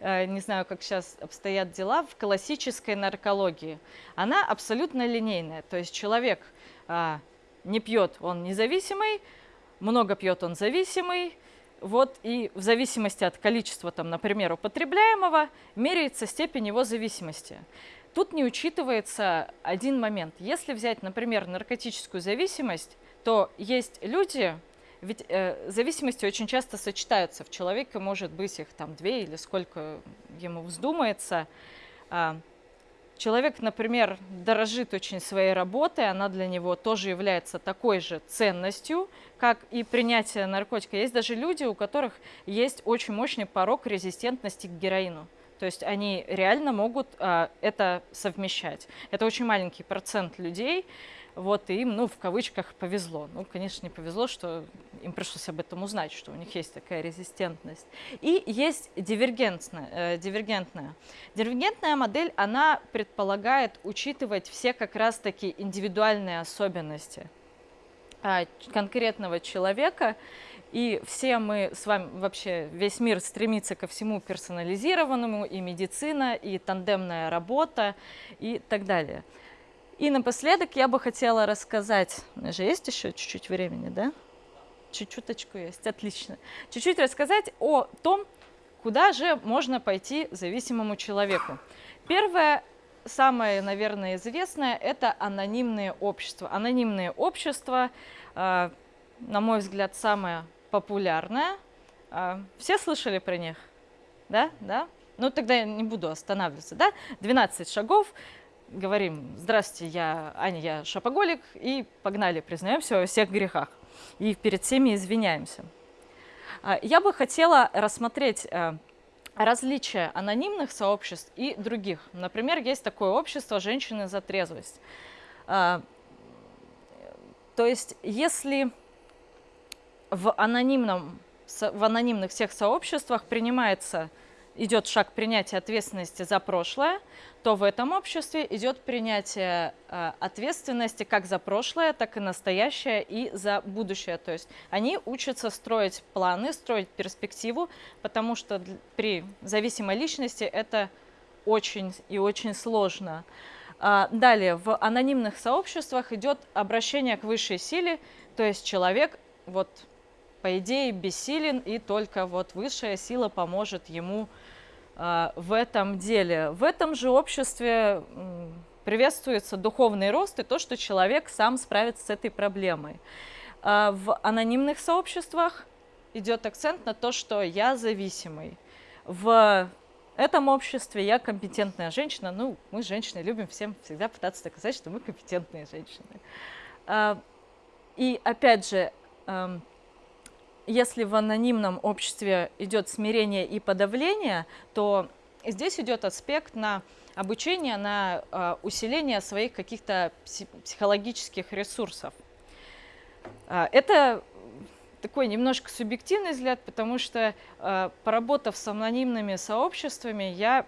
[SPEAKER 1] Э, не знаю, как сейчас обстоят дела, в классической наркологии. Она абсолютно линейная, то есть человек а, не пьет, он независимый, много пьет, он зависимый, вот и в зависимости от количества, там, например, употребляемого, меряется степень его зависимости. Тут не учитывается один момент. Если взять, например, наркотическую зависимость, то есть люди, ведь э, зависимости очень часто сочетаются. В человеке может быть их там две или сколько ему вздумается. А, человек, например, дорожит очень своей работой, она для него тоже является такой же ценностью, как и принятие наркотика. Есть даже люди, у которых есть очень мощный порог резистентности к героину. То есть они реально могут а, это совмещать. Это очень маленький процент людей, вот, им, ну, в кавычках, повезло. Ну, конечно, не повезло, что им пришлось об этом узнать, что у них есть такая резистентность. И есть дивергентная. Э, дивергентная. Дивергентная модель, она предполагает учитывать все как раз-таки индивидуальные особенности э, конкретного человека. И все мы с вами, вообще весь мир стремится ко всему персонализированному, и медицина, и тандемная работа, и так далее. И напоследок я бы хотела рассказать, у меня же есть еще чуть-чуть времени, да? Чуть-чуточку есть, отлично. Чуть-чуть рассказать о том, куда же можно пойти зависимому человеку. Первое, самое, наверное, известное, это анонимные общества. Анонимные общества, э, на мой взгляд, самое популярное. Э, все слышали про них? Да? Да? Ну, тогда я не буду останавливаться, да? 12 шагов, говорим, здравствуйте, я Аня, я шапоголик, и погнали, признаемся во всех грехах. И перед всеми извиняемся. А, я бы хотела рассмотреть э, различия анонимных сообществ и других. Например, есть такое общество «Женщины за трезвость». А, то есть, если в, анонимном, в анонимных всех сообществах принимается идет шаг принятия ответственности за прошлое, то в этом обществе идет принятие э, ответственности как за прошлое, так и настоящее и за будущее. То есть они учатся строить планы, строить перспективу, потому что при зависимой личности это очень и очень сложно. А, далее, в анонимных сообществах идет обращение к высшей силе, то есть человек вот по идее бессилен, и только вот высшая сила поможет ему э, в этом деле. В этом же обществе приветствуется духовный рост и то, что человек сам справится с этой проблемой. Э, в анонимных сообществах идет акцент на то, что я зависимый. В этом обществе я компетентная женщина. Ну, мы, женщины, любим всем всегда пытаться доказать, что мы компетентные женщины. И опять же, если в анонимном обществе идет смирение и подавление, то здесь идет аспект на обучение, на э, усиление своих каких-то психологических ресурсов. Э, это такой немножко субъективный взгляд, потому что, э, поработав с анонимными сообществами, я,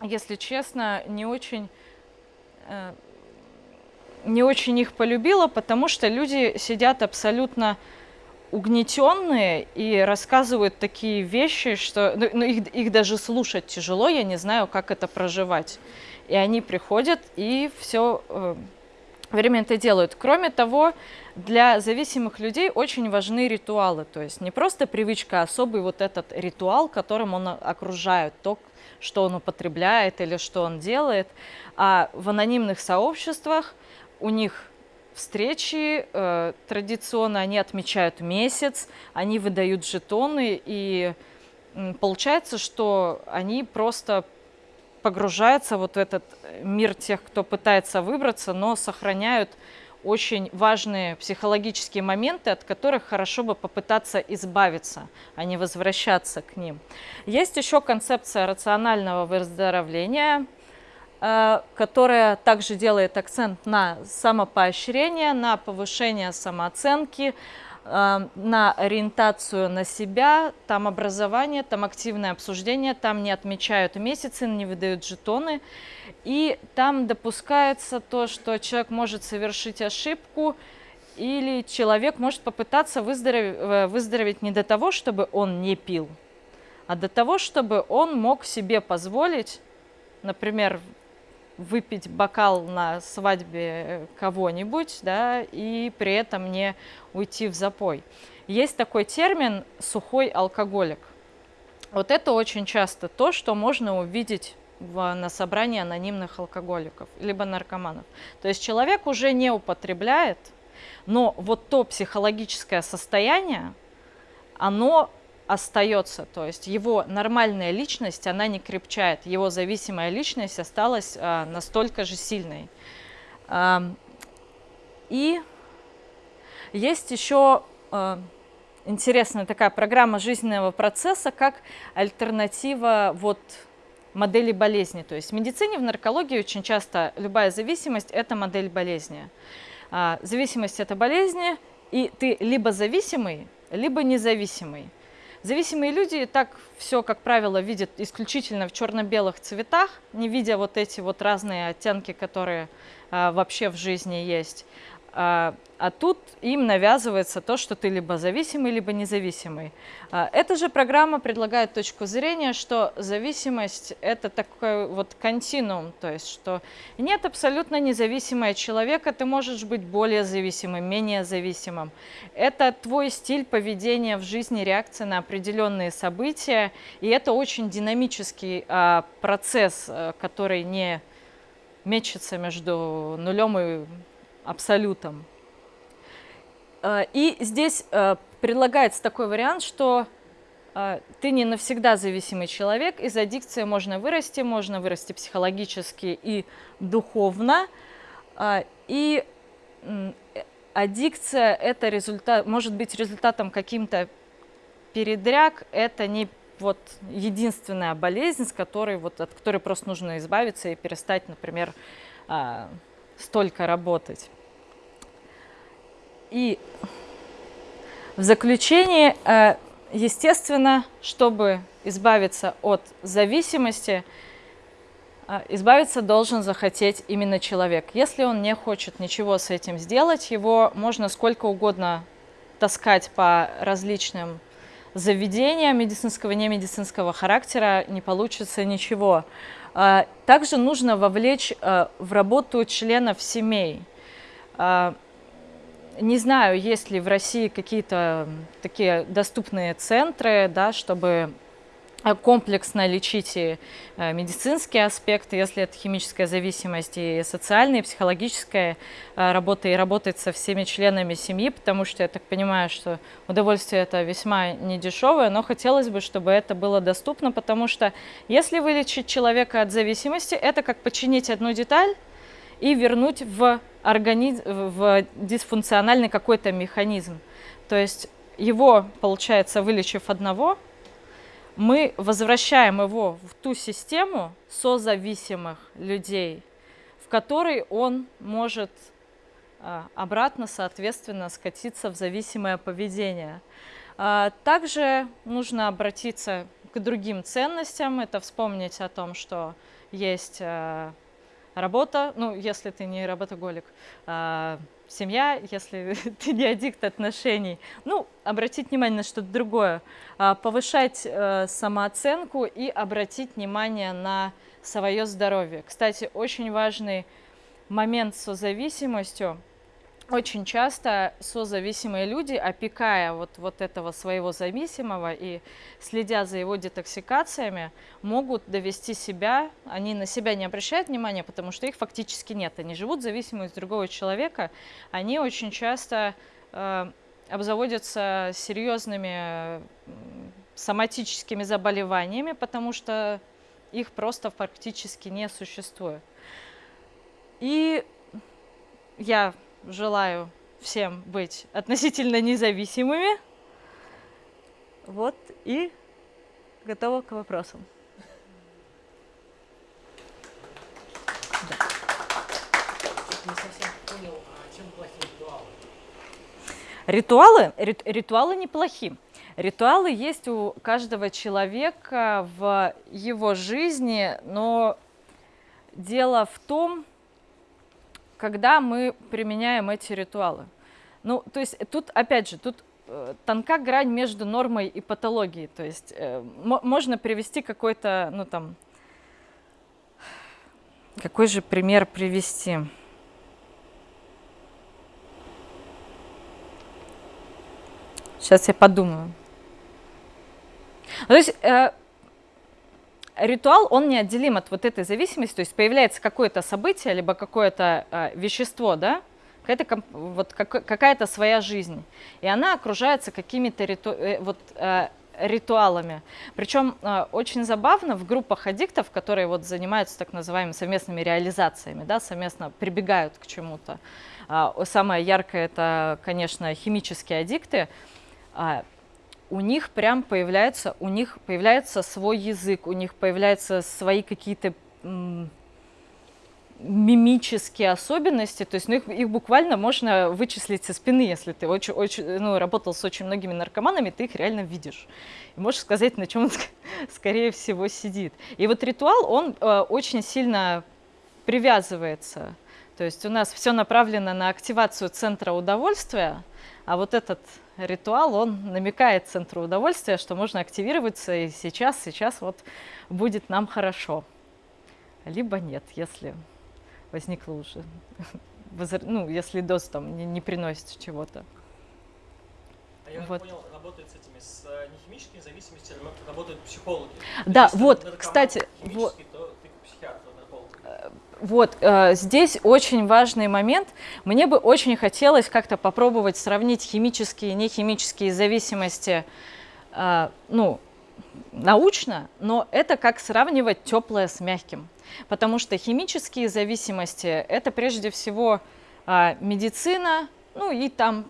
[SPEAKER 1] если честно, не очень, не очень их полюбила, потому что люди сидят абсолютно угнетенные и рассказывают такие вещи, что ну, ну, их, их даже слушать тяжело, я не знаю, как это проживать. И они приходят и все э, время это делают. Кроме того, для зависимых людей очень важны ритуалы, то есть не просто привычка, а особый вот этот ритуал, которым он окружает, то, что он употребляет или что он делает. А в анонимных сообществах у них встречи, э, традиционно они отмечают месяц, они выдают жетоны, и получается, что они просто погружаются вот в этот мир тех, кто пытается выбраться, но сохраняют очень важные психологические моменты, от которых хорошо бы попытаться избавиться, а не возвращаться к ним. Есть еще концепция рационального выздоровления – которая также делает акцент на самопоощрение, на повышение самооценки, э, на ориентацию на себя, там образование, там активное обсуждение, там не отмечают месяцы, не выдают жетоны. И там допускается то, что человек может совершить ошибку, или человек может попытаться выздороветь, э, выздороветь не до того, чтобы он не пил, а до того, чтобы он мог себе позволить, например, выпить бокал на свадьбе кого-нибудь, да, и при этом не уйти в запой. Есть такой термин «сухой алкоголик». Вот это очень часто то, что можно увидеть в, на собрании анонимных алкоголиков, либо наркоманов. То есть человек уже не употребляет, но вот то психологическое состояние, оно остается, то есть его нормальная личность, она не крепчает, его зависимая личность осталась а, настолько же сильной. А, и есть еще а, интересная такая программа жизненного процесса, как альтернатива вот модели болезни. То есть в медицине, в наркологии очень часто любая зависимость – это модель болезни. А, зависимость – это болезни, и ты либо зависимый, либо независимый. Зависимые люди так все, как правило, видят исключительно в черно-белых цветах, не видя вот эти вот разные оттенки, которые а, вообще в жизни есть. А, а тут им навязывается то, что ты либо зависимый, либо независимый. А, эта же программа предлагает точку зрения, что зависимость – это такой вот континуум, то есть что нет абсолютно независимого человека, ты можешь быть более зависимым, менее зависимым. Это твой стиль поведения в жизни, реакция на определенные события, и это очень динамический а, процесс, который не мечется между нулем и абсолютом. Э, и здесь э, предлагается такой вариант, что э, ты не навсегда зависимый человек, из аддикции можно вырасти, можно вырасти психологически и духовно. И аддикция это результат, может быть результатом каким-то передряг, это не вот единственная болезнь, с которой, вот, от которой просто нужно избавиться и перестать, например, столько работать. И в заключение, э, естественно, чтобы избавиться от зависимости, э, избавиться должен захотеть именно человек. Если он не хочет ничего с этим сделать, его можно сколько угодно таскать по различным заведениям медицинского и немедицинского характера, не получится ничего. А, также нужно вовлечь а, в работу членов семей. А, не знаю, есть ли в России какие-то такие доступные центры, да, чтобы комплексно лечить и э, медицинские аспекты, если это химическая зависимость, и социальная, и психологическая э, работа, и работать со всеми членами семьи, потому что я так понимаю, что удовольствие это весьма недешевое, но хотелось бы, чтобы это было доступно, потому что если вылечить человека от зависимости, это как починить одну деталь и вернуть в, организм, в дисфункциональный какой-то механизм. То есть его, получается, вылечив одного, мы возвращаем его в ту систему созависимых людей, в которой он может а, обратно, соответственно, скатиться в зависимое поведение. А, также нужно обратиться к другим ценностям, это вспомнить о том, что есть а, работа, ну, если ты не работоголик, семья, если ты не аддикт отношений. Ну, обратить внимание на что-то другое. Повышать э, самооценку и обратить внимание на свое здоровье. Кстати, очень важный момент с созависимостью – очень часто созависимые люди, опекая вот, вот этого своего зависимого и следя за его детоксикациями, могут довести себя, они на себя не обращают внимания, потому что их фактически нет. Они живут в зависимости другого человека, они очень часто э, обзаводятся серьезными соматическими заболеваниями, потому что их просто практически не существует. И я желаю всем быть относительно независимыми. Вот и готова к вопросам. ритуалы? ритуалы неплохи. Ритуалы есть у каждого человека в его жизни, но дело в том, когда мы применяем эти ритуалы. Ну, то есть тут, опять же, тут э, тонка грань между нормой и патологией. То есть э, можно привести какой-то, ну там, какой же пример привести? Сейчас я подумаю. То есть э, ритуал, он неотделим от вот этой зависимости, то есть появляется какое-то событие, либо какое-то э, вещество, да, какая-то вот как, какая-то своя жизнь, и она окружается какими-то риту, э, вот, э, ритуалами. Причем э, очень забавно в группах аддиктов, которые вот занимаются так называемыми совместными реализациями, да, совместно прибегают к чему-то. Э, самое яркое это, конечно, химические аддикты. Э, у них прям появляется, у них появляется свой язык, у них появляются свои какие-то мимические особенности, то есть ну, их, их буквально можно вычислить со спины, если ты очень, очень, ну, работал с очень многими наркоманами, ты их реально видишь. И можешь сказать, на чем он, скорее всего, сидит. И вот ритуал, он э, очень сильно привязывается. То есть у нас все направлено на активацию центра удовольствия, а вот этот ритуал, он намекает центру удовольствия, что можно активироваться и сейчас, сейчас вот будет нам хорошо. Либо нет, если возникло уже, ну, если доз там не, не приносит чего-то.
[SPEAKER 2] А я вот. понял, работает с этими, с э, нехимическими зависимостями, работают психологи.
[SPEAKER 1] Да, вот, кстати, вот. Вот э, здесь очень важный момент. Мне бы очень хотелось как-то попробовать сравнить химические и нехимические зависимости, э, ну, научно, но это как сравнивать теплое с мягким. Потому что химические зависимости – это прежде всего э, медицина, ну и там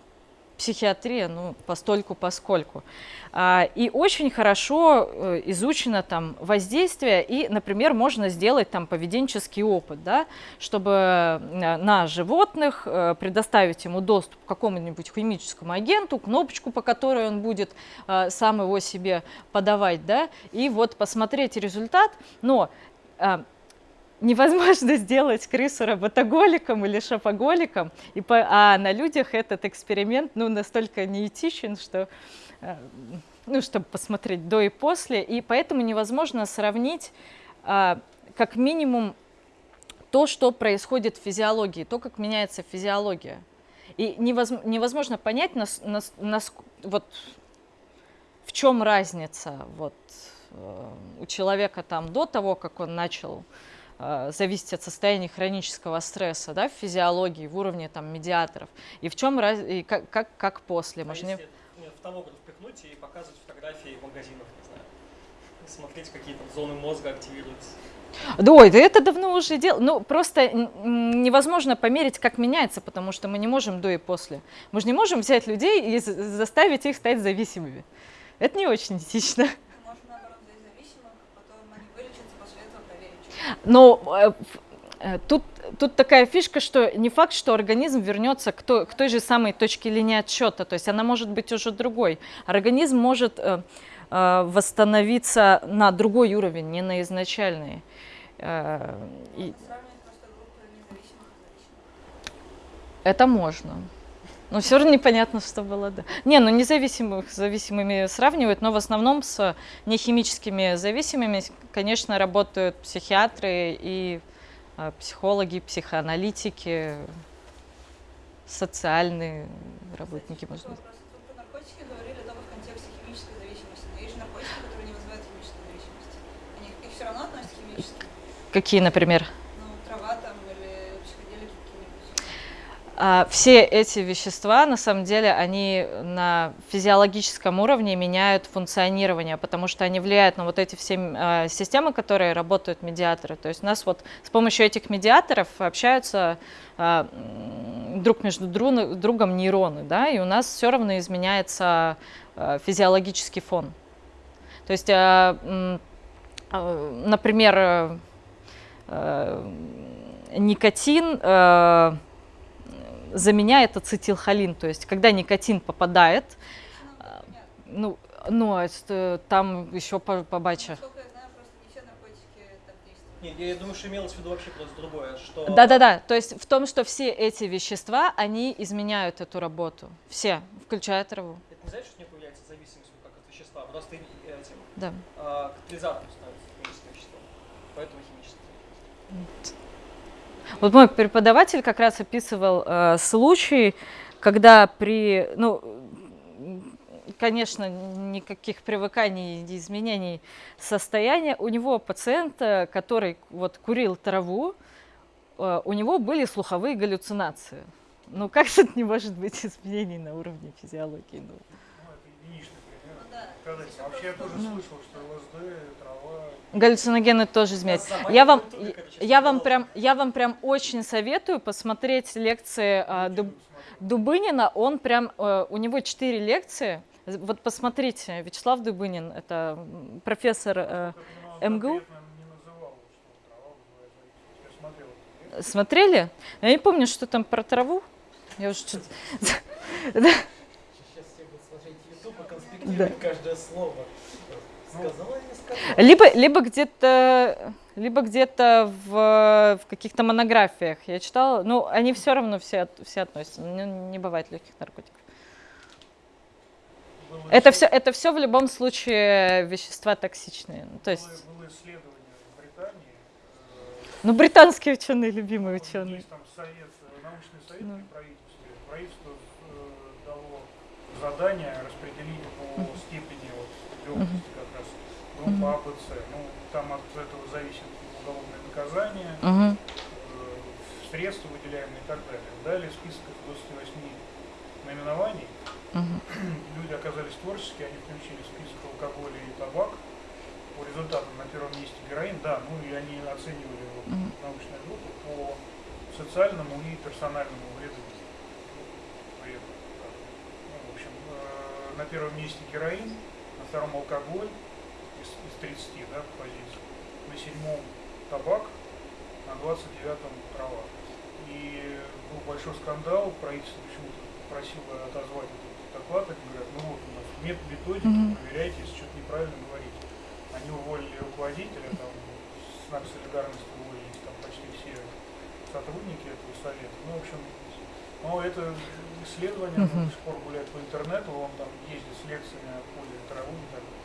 [SPEAKER 1] психиатрия, ну, постольку поскольку. А, и очень хорошо э, изучено там воздействие, и, например, можно сделать там поведенческий опыт, да, чтобы э, на животных э, предоставить ему доступ к какому-нибудь химическому агенту, кнопочку, по которой он будет сам его себе подавать, да, и вот посмотреть результат, но невозможно сделать крысу работоголиком или шопоголиком, и по, а на людях этот эксперимент ну, настолько неэтичен, что, э, ну, чтобы посмотреть до и после, и поэтому невозможно сравнить а, как минимум то, что происходит в физиологии, то, как меняется физиология. И невозможно, невозможно понять, нас, нас, нас, вот, в чем разница вот, э, у человека там до того, как он начал зависеть от состояния хронического стресса да, в физиологии, в уровне там, медиаторов. И в чем раз... и как, как, как после?
[SPEAKER 2] А Можно... если в томограф впихнуть и показывать фотографии в магазинах, не знаю, смотреть, какие там зоны мозга активируются.
[SPEAKER 1] Да, ой, да это давно уже дело. Ну, просто невозможно померить, как меняется, потому что мы не можем до и после. Мы же не можем взять людей и заставить их стать зависимыми. Это не очень этично. Но э, э, тут, тут такая фишка, что не факт, что организм вернется к той, к той же самой точке линии отсчета, то есть она может быть уже другой. Организм может э, восстановиться на другой уровень, не на изначальный. И это можно. Но все равно непонятно, что было, да. Не, ну независимых с зависимыми сравнивают, но в основном с нехимическими зависимыми, конечно, работают психиатры и э, психологи, психоаналитики, социальные работники, может быть.
[SPEAKER 3] Вопрос. Вы Все
[SPEAKER 1] эти вещества, на самом деле, они на физиологическом уровне меняют функционирование, потому что они влияют на вот эти все а, системы, которые работают медиаторы. То есть у нас вот с помощью этих медиаторов общаются а, друг между дру- другом нейроны, да, и у нас все равно изменяется а, физиологический фон. То есть, а, м, а, например, э, э, никотин э, заменяет ацетилхолин. То есть, когда никотин попадает,
[SPEAKER 3] Ну,
[SPEAKER 1] А,
[SPEAKER 3] понятно.
[SPEAKER 1] ну, ну а это там еще по- побача.
[SPEAKER 3] Насколько я знаю, просто не все наркотики так действуют.
[SPEAKER 2] Нет, я думаю, что имелось в виду вообще просто другое, что...
[SPEAKER 1] Да-да-да, то есть в том, что все эти вещества, они изменяют эту работу. Все, включая траву.
[SPEAKER 2] Это не значит, что у них появляется зависимость как от вещества, просто и- и этим
[SPEAKER 1] Да.
[SPEAKER 2] а, катализатором становится химическое вещество. Поэтому химическое.
[SPEAKER 1] Вот мой преподаватель как раз описывал э, случай, когда при, ну, конечно, никаких привыканий и изменений состояния, у него пациента, который вот курил траву, э, у него были слуховые галлюцинации. Ну как тут не может быть изменений на уровне физиологии? Ну,
[SPEAKER 4] Ну, это единичный пример.
[SPEAKER 3] Ну да. Здесь
[SPEAKER 4] Вообще я тоже
[SPEAKER 3] том,
[SPEAKER 4] слышал, что ЛСД, трава.
[SPEAKER 1] Галлюциногены тоже.
[SPEAKER 2] Нас
[SPEAKER 1] Я вам, я вам прям, я вам прям очень советую посмотреть лекции а, Дуб- Дубынина, он прям, э, у него четыре лекции. Вот посмотрите, Вячеслав Дубынин, это профессор, э, МГУ? смотрели? Я не помню, что там про траву. Я уже что-то...
[SPEAKER 5] Сейчас все будут смотреть YouTube и конспектировать каждое слово. Сказала или не сказала?
[SPEAKER 1] Либо, либо где-то, либо где-то в, в каких-то монографиях я читала. Ну, они все равно все, от- все относятся. Не, не бывает легких наркотиков.
[SPEAKER 4] Было
[SPEAKER 1] Это все, это все в любом случае вещества токсичные. Ну, То есть,
[SPEAKER 4] Было, было исследование в Британии. э,
[SPEAKER 1] ну, британские ученые, любимые ученые.
[SPEAKER 4] Есть там совет, э, научный совет
[SPEAKER 1] Ну.
[SPEAKER 4] при правительстве. Правительство э, дало задание распределить по степени вот, легкости как раз группа А, Б, С. Ну, там от этого зависит уголовное наказание,
[SPEAKER 1] Мгм.
[SPEAKER 4] э, средства выделяемые и так далее. Далее список из 28 наименований.
[SPEAKER 1] Мгм.
[SPEAKER 4] Люди оказались творческие, они включили список алкоголя и табак. По результатам на первом месте героин, да, ну и они оценивали вот,
[SPEAKER 1] Мгм.
[SPEAKER 4] научную группу по социальному и персональному вреду. вреду. Ну, в общем, э, на первом месте героин, на втором алкоголь из, из 30 да, позиций, на седьмом табак, на 29-м трава. И был большой скандал, правительство почему-то просило отозвать этот доклад, они говорят, ну вот у нас нет методики, проверяйте, если что-то неправильно говорите. Они уволили руководителя, там, знак солидарности уволились там почти все сотрудники этого совета. Ну, в общем, но это исследование до сих пор гуляет по интернету, он там ездит с лекциями о пользе травы и так далее.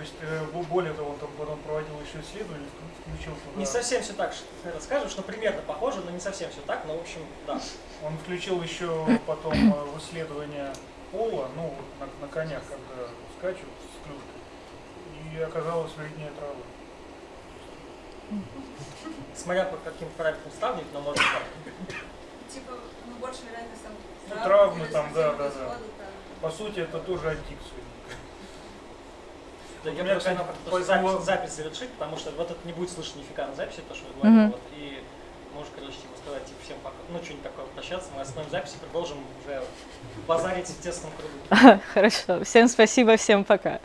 [SPEAKER 4] То есть, э, бо- более того, он там потом проводил еще исследование, вк- включил туда...
[SPEAKER 2] Не совсем все так, что ты расскажешь, но примерно похоже, но не совсем все так, но в общем, да.
[SPEAKER 4] Он включил еще потом э, в исследование пола, ну, вот на, на конях, когда скачут с клюшкой, и оказалось вреднее травы.
[SPEAKER 2] Смотря по каким параметрам сравнивать, но может так.
[SPEAKER 3] Типа, ну, больше вероятность там
[SPEAKER 4] Ну,
[SPEAKER 3] травм
[SPEAKER 4] травмы там, да, да, да. По сути, это тоже аддикция.
[SPEAKER 2] Да,
[SPEAKER 4] У
[SPEAKER 2] я
[SPEAKER 4] меня,
[SPEAKER 2] просто просто запись, запись завершить, потому что вот это не будет слышно нифига на записи, то, что вы
[SPEAKER 1] Мгм.
[SPEAKER 2] говорите. Вот, и можешь, короче, типа, сказать, типа, всем пока, ну, что-нибудь такое прощаться, мы остановим запись и продолжим уже базарить в тесном кругу.
[SPEAKER 1] Хорошо. Всем спасибо, всем пока.